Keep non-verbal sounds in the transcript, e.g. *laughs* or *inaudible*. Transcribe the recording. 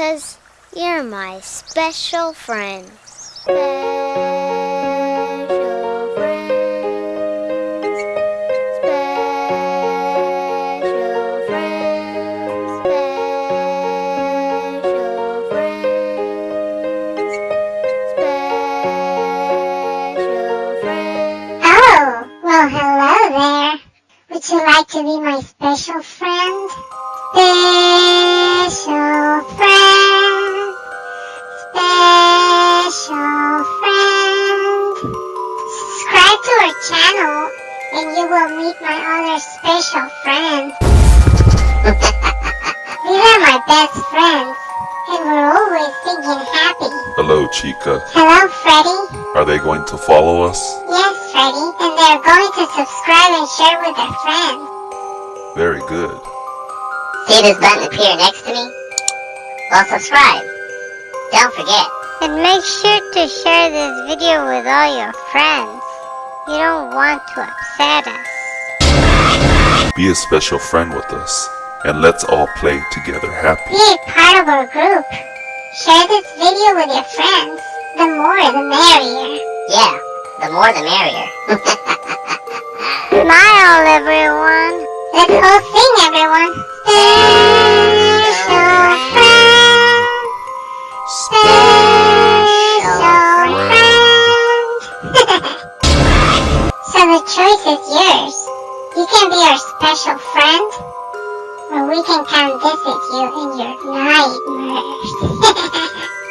because you're my special friend. Oh, well, hello there. Would you like to be my special friend? Special channel and you will meet my other special friends. *laughs* These are my best friends and we're always singing happy. Hello, Chica. Hello, Freddy. Are they going to follow us? Yes, Freddy, and they're going to subscribe and share with their friends. Very good. See this button appear next to me? Well, subscribe. Don't forget. And make sure to share this video with all your friends. You don't want to upset us. Be a special friend with us, and let's all play together happy. Be a part of our group. Share this video with your friends. The more the merrier. Yeah, the more the merrier. Smile, everyone. Let's all sing, everyone. Special friend. Special choice is yours. You can be our special friend, or we can come visit you in your nightmares. *laughs*